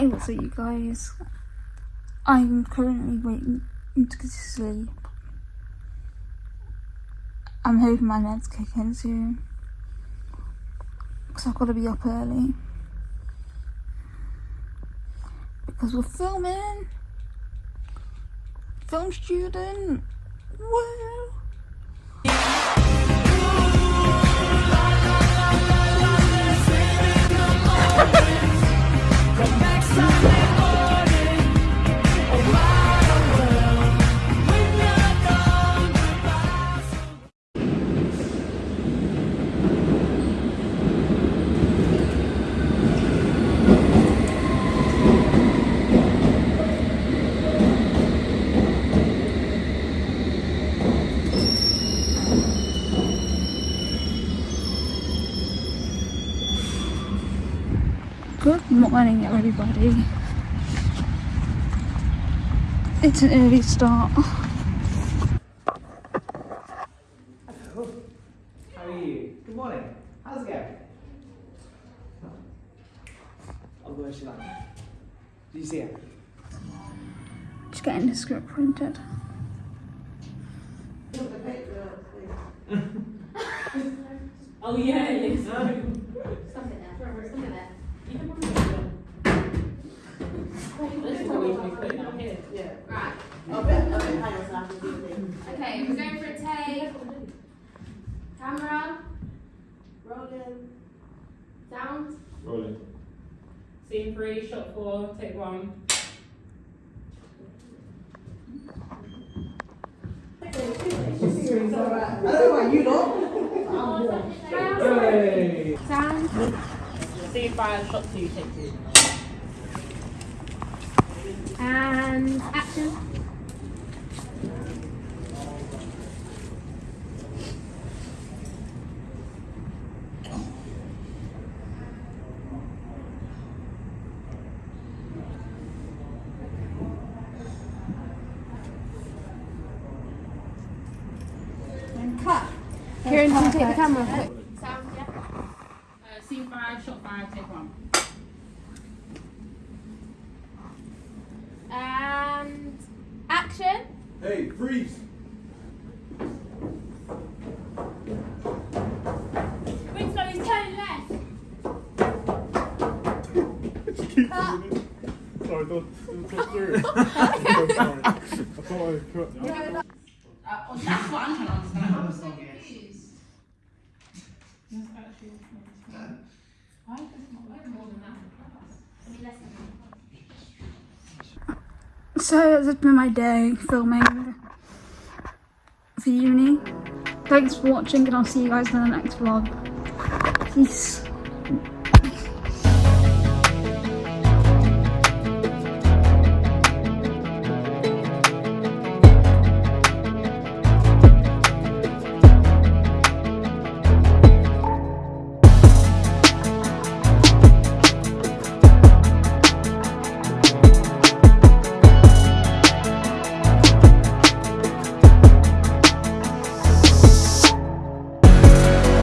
Hey, what's up, you guys? I'm currently waiting to sleep. I'm hoping my meds kick in soon. Because I've got to be up early. Because we're filming. Film student. Woo! Good morning, everybody. It's an early start. How are you? Good morning. How's it going? Oh, where's she like? Did you see it? Just getting the script printed. Oh yeah, yes. Put it down here. Right. Okay, okay, hang on, so I have do the. Okay, we're going for a take. Camera. Rolling. Sound. Rolling. Scene three, shot four, take one. It's alright. I don't know about you lot. Hey! Sound. Scene five, shot two, take two. And action. And cut. Kieran, can you take the camera? Sound, yeah. Uh, scene five, shot five, take one. And action. Hey, freeze! Winslow is turning left. Sorry, don't, don't talk through. I'm sorry. I thought I cut. Uh, that's what I'm trying to understand. I'm so confused. Actually Why is this not like more than that? I mean, less than So has been my day filming for uni. Thanks for watching and I'll see you guys in the next vlog. Peace.